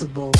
responsible.